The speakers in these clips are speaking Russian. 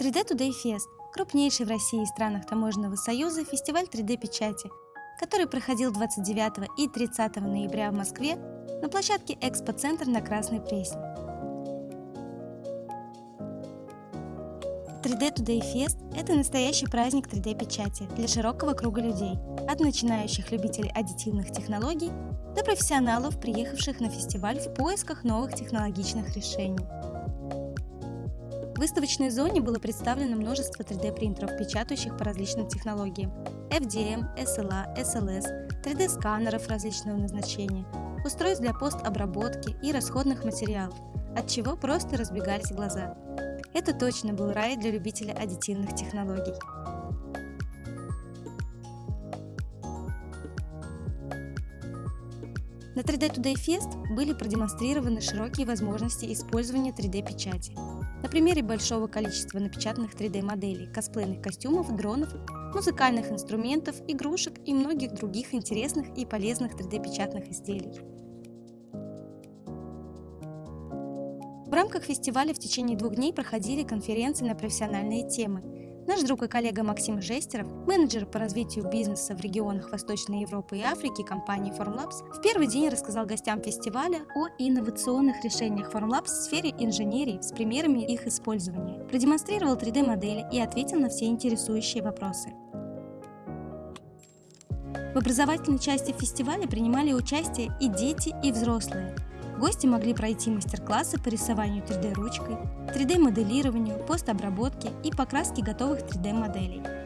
3D Today Fest – крупнейший в России и странах Таможенного союза фестиваль 3D-печати, который проходил 29 и 30 ноября в Москве на площадке Экспо-центр на Красной Пресне. 3D Today Fest – это настоящий праздник 3D-печати для широкого круга людей, от начинающих любителей аддитивных технологий до профессионалов, приехавших на фестиваль в поисках новых технологичных решений. В выставочной зоне было представлено множество 3D-принтеров, печатающих по различным технологиям – FDM, SLA, SLS, 3D-сканеров различного назначения, устройств для постобработки и расходных материалов, от чего просто разбегались глаза. Это точно был рай для любителей аддитивных технологий. На 3D Today Fest были продемонстрированы широкие возможности использования 3D-печати. На примере большого количества напечатанных 3D-моделей, косплейных костюмов, дронов, музыкальных инструментов, игрушек и многих других интересных и полезных 3D-печатных изделий. В рамках фестиваля в течение двух дней проходили конференции на профессиональные темы, Наш друг и коллега Максим Жестеров, менеджер по развитию бизнеса в регионах Восточной Европы и Африки компании Formlabs, в первый день рассказал гостям фестиваля о инновационных решениях Formlabs в сфере инженерии с примерами их использования, продемонстрировал 3D-модели и ответил на все интересующие вопросы. В образовательной части фестиваля принимали участие и дети, и взрослые. Гости могли пройти мастер-классы по рисованию 3D-ручкой, 3D-моделированию, постобработке и покраске готовых 3D-моделей.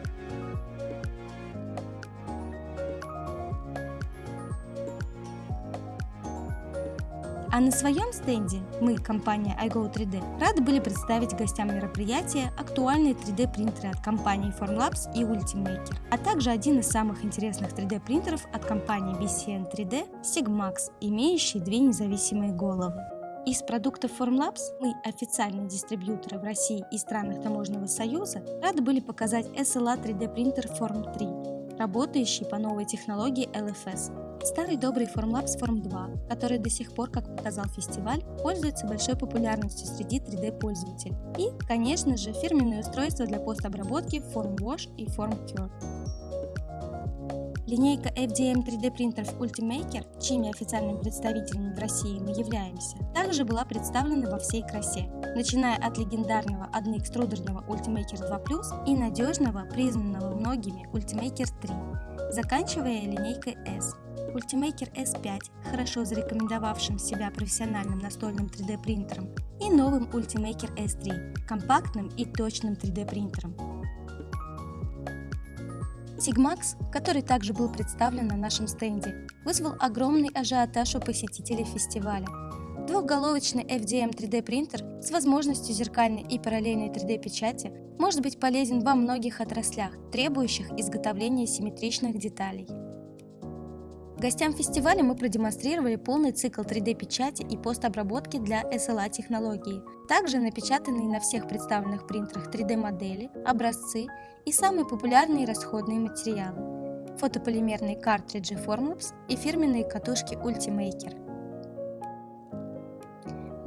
А на своем стенде мы, компания iGo3D, рады были представить гостям мероприятия актуальные 3D-принтеры от компании Formlabs и Ultimaker, а также один из самых интересных 3D-принтеров от компании BCN 3D Sigmax, имеющий две независимые головы. Из продуктов Formlabs мы, официальные дистрибьюторы в России и странах Таможенного союза, рады были показать SLA 3D принтер Form 3, работающий по новой технологии LFS, Старый добрый Formlabs Form 2, который до сих пор, как показал фестиваль, пользуется большой популярностью среди 3D-пользователей. И, конечно же, фирменные устройства для постобработки FormWash и FormCure. Линейка FDM 3D принтеров Ultimaker, чьими официальными представителями в России мы являемся, также была представлена во всей красе, начиная от легендарного одноэкструдерного Ultimaker 2 и надежного, признанного многими Ultimaker 3, заканчивая линейкой S. Ultimaker S5, хорошо зарекомендовавшим себя профессиональным настольным 3D принтером, и новым Ultimaker S3, компактным и точным 3D принтером. Sigmax, который также был представлен на нашем стенде, вызвал огромный ажиотаж у посетителей фестиваля. Двухголовочный FDM 3D принтер с возможностью зеркальной и параллельной 3D печати может быть полезен во многих отраслях, требующих изготовления симметричных деталей. Гостям фестиваля мы продемонстрировали полный цикл 3D-печати и постобработки для SLA технологии, также напечатанные на всех представленных принтерах 3D-модели, образцы и самые популярные расходные материалы – фотополимерные картриджи Formlabs и фирменные катушки Ultimaker.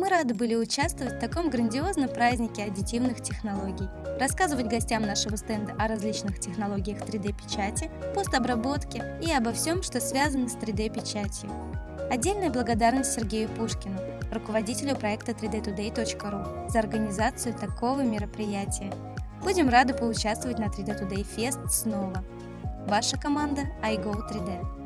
Мы рады были участвовать в таком грандиозном празднике аддитивных технологий, рассказывать гостям нашего стенда о различных технологиях 3D-печати, постобработке и обо всем, что связано с 3D-печатью. Отдельная благодарность Сергею Пушкину, руководителю проекта 3dtoday.ru, за организацию такого мероприятия. Будем рады поучаствовать на 3D Today Fest снова. Ваша команда iGo3D.